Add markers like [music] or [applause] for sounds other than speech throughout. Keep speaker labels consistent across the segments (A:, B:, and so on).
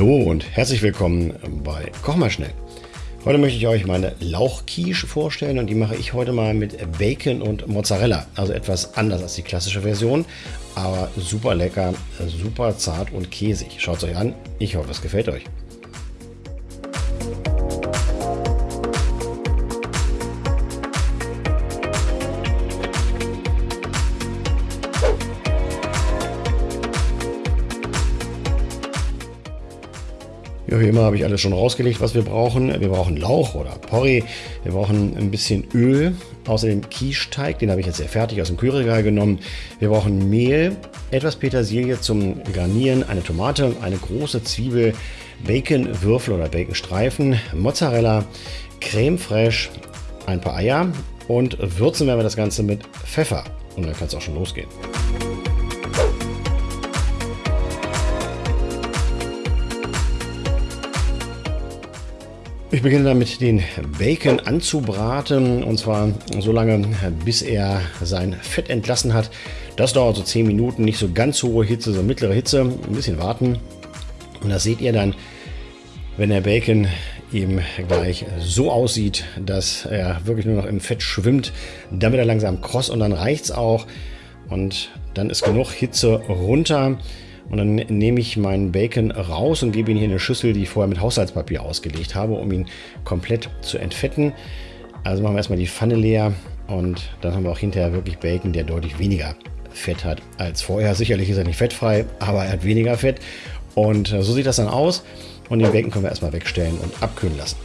A: Hallo und herzlich willkommen bei Koch mal schnell. Heute möchte ich euch meine Lauchquiche vorstellen und die mache ich heute mal mit Bacon und Mozzarella. Also etwas anders als die klassische Version, aber super lecker, super zart und käsig. Schaut es euch an, ich hoffe es gefällt euch. Wie immer habe ich alles schon rausgelegt, was wir brauchen. Wir brauchen Lauch oder Porree. Wir brauchen ein bisschen Öl. Außerdem Quiche-Teig, den habe ich jetzt sehr fertig aus dem Kühlregal genommen. Wir brauchen Mehl, etwas Petersilie zum Garnieren, eine Tomate, eine große Zwiebel, Bacon-Würfel oder Bacon-Streifen, Mozzarella, Creme fraiche, ein paar Eier und würzen werden wir das Ganze mit Pfeffer. Und dann kann es auch schon losgehen. Ich beginne damit, den Bacon anzubraten und zwar so lange, bis er sein Fett entlassen hat. Das dauert so 10 Minuten, nicht so ganz hohe Hitze, so mittlere Hitze, ein bisschen warten. Und das seht ihr dann, wenn der Bacon eben gleich so aussieht, dass er wirklich nur noch im Fett schwimmt. Wird er langsam kross und dann reicht es auch. Und dann ist genug Hitze runter. Und dann nehme ich meinen Bacon raus und gebe ihn hier in eine Schüssel, die ich vorher mit Haushaltspapier ausgelegt habe, um ihn komplett zu entfetten. Also machen wir erstmal die Pfanne leer und dann haben wir auch hinterher wirklich Bacon, der deutlich weniger Fett hat als vorher. Sicherlich ist er nicht fettfrei, aber er hat weniger Fett. Und äh, so sieht das dann aus. Und den Bacon können wir erstmal wegstellen und abkühlen lassen.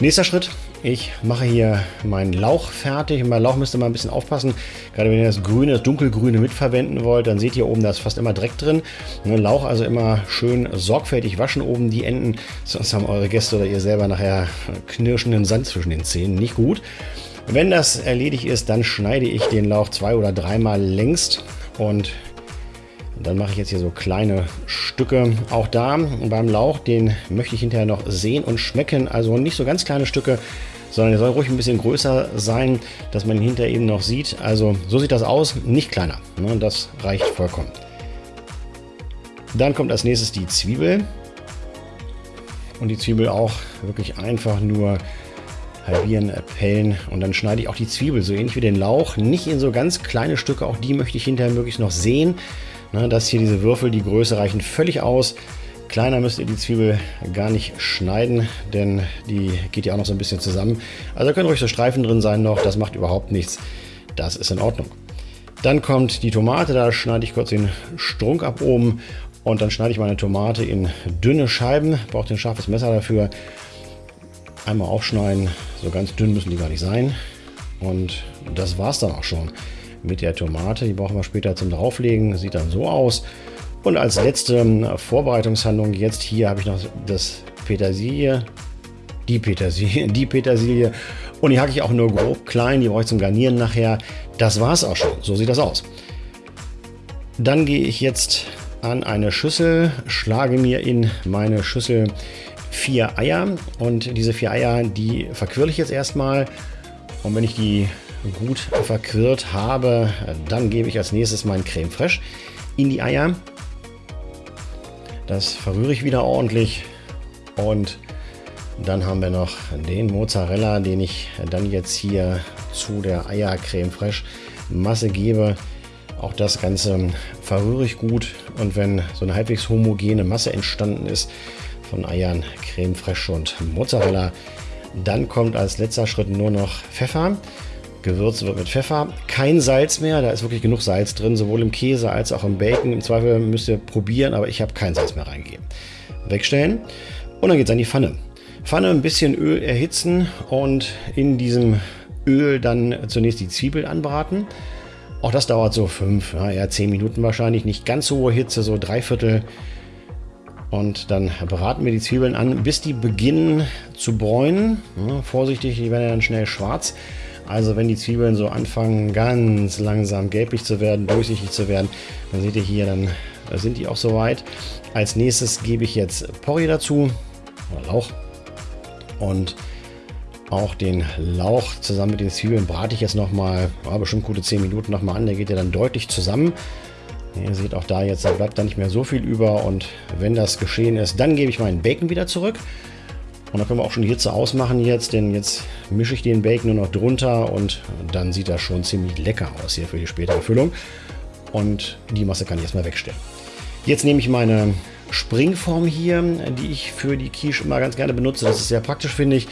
A: Nächster Schritt, ich mache hier meinen Lauch fertig. Und bei Lauch müsst ihr mal ein bisschen aufpassen. Gerade wenn ihr das Grüne, das Dunkelgrüne mitverwenden wollt, dann seht ihr oben, da ist fast immer Dreck drin. Ne, Lauch also immer schön sorgfältig waschen oben die Enden, sonst haben eure Gäste oder ihr selber nachher knirschenden Sand zwischen den Zähnen. Nicht gut. Wenn das erledigt ist, dann schneide ich den Lauch zwei oder dreimal längst und dann mache ich jetzt hier so kleine Stücke. Auch da beim Lauch, den möchte ich hinterher noch sehen und schmecken. Also nicht so ganz kleine Stücke, sondern er soll ruhig ein bisschen größer sein, dass man ihn hinterher eben noch sieht. Also so sieht das aus, nicht kleiner. Ne? Das reicht vollkommen. Dann kommt als nächstes die Zwiebel. Und die Zwiebel auch wirklich einfach nur halbieren, pellen und dann schneide ich auch die Zwiebel so ähnlich wie den Lauch, nicht in so ganz kleine Stücke, auch die möchte ich hinterher möglichst noch sehen. Ne, das hier, diese Würfel, die Größe reichen völlig aus. Kleiner müsst ihr die Zwiebel gar nicht schneiden, denn die geht ja auch noch so ein bisschen zusammen. Also können ruhig so Streifen drin sein noch, das macht überhaupt nichts. Das ist in Ordnung. Dann kommt die Tomate, da schneide ich kurz den Strunk ab oben und dann schneide ich meine Tomate in dünne Scheiben. Braucht ein scharfes Messer dafür. Einmal aufschneiden, so ganz dünn müssen die gar nicht sein. Und das war es dann auch schon mit der Tomate. Die brauchen wir später zum drauflegen. Sieht dann so aus. Und als letzte ähm, Vorbereitungshandlung jetzt hier habe ich noch das Petersilie, die Petersilie, [laughs] die Petersilie und die hacke ich auch nur grob klein, die brauche ich zum Garnieren nachher. Das war es auch schon, so sieht das aus. Dann gehe ich jetzt an eine Schüssel, schlage mir in meine Schüssel vier Eier und diese vier Eier, die verquirle ich jetzt erstmal und wenn ich die gut verquirlt habe, dann gebe ich als nächstes mein Creme Fraiche in die Eier. Das verrühre ich wieder ordentlich und dann haben wir noch den Mozzarella, den ich dann jetzt hier zu der Eiercreme Fraiche Masse gebe. Auch das Ganze verrühre ich gut und wenn so eine halbwegs homogene Masse entstanden ist von Eiern, Creme Fraiche und Mozzarella, dann kommt als letzter Schritt nur noch Pfeffer. Gewürzt wird mit Pfeffer. Kein Salz mehr, da ist wirklich genug Salz drin, sowohl im Käse als auch im Bacon. Im Zweifel müsst ihr probieren, aber ich habe kein Salz mehr reingegeben. Wegstellen und dann geht es an die Pfanne. Pfanne ein bisschen Öl erhitzen und in diesem Öl dann zunächst die Zwiebel anbraten. Auch das dauert so fünf, ja, eher zehn Minuten wahrscheinlich. Nicht ganz so hohe Hitze, so drei Viertel. Und dann braten wir die Zwiebeln an, bis die beginnen zu bräunen. Ja, vorsichtig, die werden dann schnell schwarz. Also wenn die Zwiebeln so anfangen, ganz langsam gelblich zu werden, durchsichtig zu werden, dann seht ihr hier, dann sind die auch soweit. Als nächstes gebe ich jetzt Porree dazu, oder Lauch. Und auch den Lauch zusammen mit den Zwiebeln brate ich jetzt nochmal, ja, bestimmt gute 10 Minuten nochmal an. Der geht ja dann deutlich zusammen. Ihr seht auch da jetzt, da bleibt da nicht mehr so viel über und wenn das geschehen ist, dann gebe ich meinen Bacon wieder zurück. Und dann können wir auch schon Hitze ausmachen jetzt, denn jetzt mische ich den Bacon nur noch drunter und dann sieht das schon ziemlich lecker aus hier für die spätere Füllung. Und die Masse kann ich erstmal wegstellen. Jetzt nehme ich meine Springform hier, die ich für die Quiche immer ganz gerne benutze. Das ist sehr praktisch, finde ich.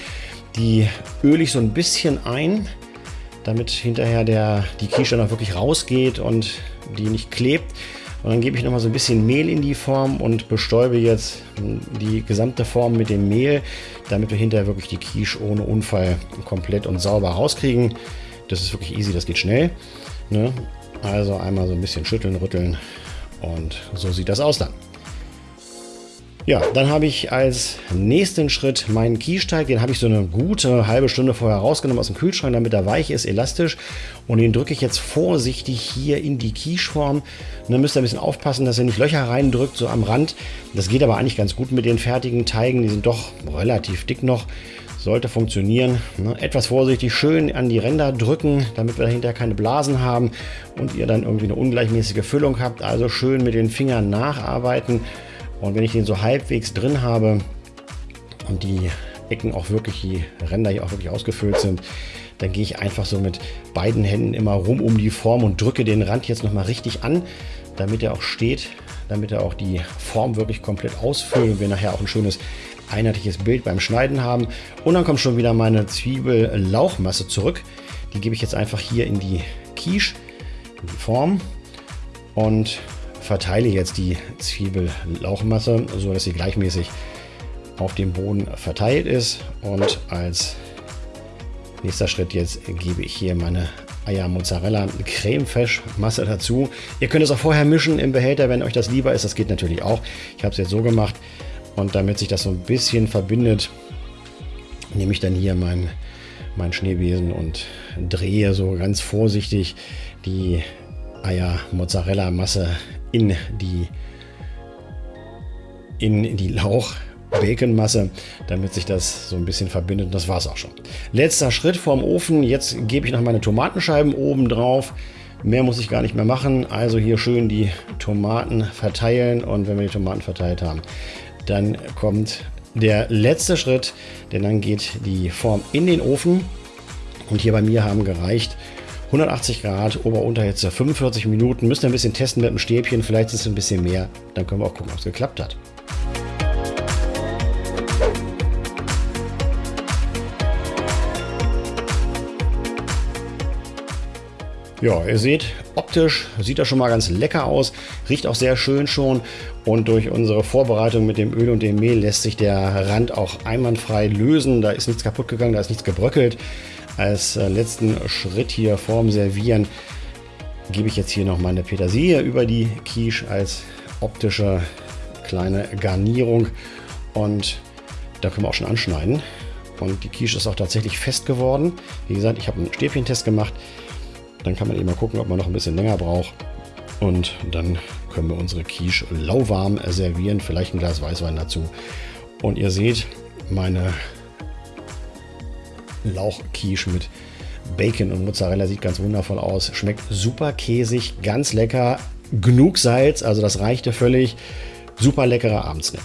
A: Die öle ich so ein bisschen ein, damit hinterher der, die Quiche dann auch wirklich rausgeht und die nicht klebt. Und dann gebe ich noch mal so ein bisschen Mehl in die Form und bestäube jetzt die gesamte Form mit dem Mehl, damit wir hinterher wirklich die Quiche ohne Unfall komplett und sauber rauskriegen. Das ist wirklich easy, das geht schnell. Ne? Also einmal so ein bisschen schütteln, rütteln und so sieht das aus dann. Ja, dann habe ich als nächsten Schritt meinen Kiesteig. Den habe ich so eine gute halbe Stunde vorher rausgenommen aus dem Kühlschrank, damit er weich ist, elastisch. Und den drücke ich jetzt vorsichtig hier in die Quicheform. Und dann müsst ihr ein bisschen aufpassen, dass ihr nicht Löcher reindrückt, so am Rand. Das geht aber eigentlich ganz gut mit den fertigen Teigen. Die sind doch relativ dick noch. Sollte funktionieren. Ne? Etwas vorsichtig schön an die Ränder drücken, damit wir dahinter keine Blasen haben und ihr dann irgendwie eine ungleichmäßige Füllung habt. Also schön mit den Fingern nacharbeiten. Und wenn ich den so halbwegs drin habe und die Ecken auch wirklich, die Ränder hier auch wirklich ausgefüllt sind, dann gehe ich einfach so mit beiden Händen immer rum um die Form und drücke den Rand jetzt nochmal richtig an, damit er auch steht, damit er auch die Form wirklich komplett ausfüllt und wir nachher auch ein schönes einheitliches Bild beim Schneiden haben. Und dann kommt schon wieder meine Zwiebel-Lauchmasse zurück. Die gebe ich jetzt einfach hier in die Quiche, in die Form und verteile jetzt die Zwiebellauchmasse, so dass sie gleichmäßig auf dem Boden verteilt ist. Und als nächster Schritt jetzt gebe ich hier meine Eier Mozzarella Creme Masse dazu. Ihr könnt es auch vorher mischen im Behälter, wenn euch das lieber ist. Das geht natürlich auch. Ich habe es jetzt so gemacht. Und damit sich das so ein bisschen verbindet, nehme ich dann hier meinen mein Schneebesen und drehe so ganz vorsichtig die Eier Mozzarella Masse in die, in die Lauch Baconmasse, damit sich das so ein bisschen verbindet. Und das war es auch schon. Letzter Schritt vorm Ofen. Jetzt gebe ich noch meine Tomatenscheiben oben drauf. Mehr muss ich gar nicht mehr machen. Also hier schön die Tomaten verteilen. Und wenn wir die Tomaten verteilt haben, dann kommt der letzte Schritt. Denn dann geht die Form in den Ofen. Und hier bei mir haben gereicht 180 Grad, Ober-Unterhitze, 45 Minuten. Müsst ihr ein bisschen testen mit dem Stäbchen, vielleicht ist es ein bisschen mehr. Dann können wir auch gucken, ob es geklappt hat. Ja, ihr seht, optisch sieht das schon mal ganz lecker aus, riecht auch sehr schön schon und durch unsere Vorbereitung mit dem Öl und dem Mehl lässt sich der Rand auch einwandfrei lösen. Da ist nichts kaputt gegangen, da ist nichts gebröckelt. Als äh, letzten Schritt hier vorm Servieren gebe ich jetzt hier noch meine Petersilie über die Quiche als optische kleine Garnierung. Und da können wir auch schon anschneiden. Und die Quiche ist auch tatsächlich fest geworden. Wie gesagt, ich habe einen Stäbchentest gemacht. Dann kann man eben mal gucken, ob man noch ein bisschen länger braucht. Und dann können wir unsere Quiche lauwarm servieren. Vielleicht ein Glas Weißwein dazu. Und ihr seht, meine Lauchquiche mit Bacon und Mozzarella sieht ganz wundervoll aus. Schmeckt super käsig, ganz lecker. Genug Salz, also das reichte völlig. Super leckerer Abendsnack.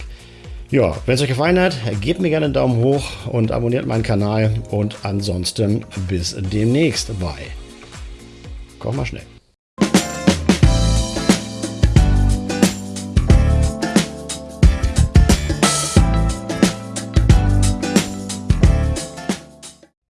A: Ja, wenn es euch gefallen hat, gebt mir gerne einen Daumen hoch und abonniert meinen Kanal. Und ansonsten bis demnächst bei Koch mal schnell.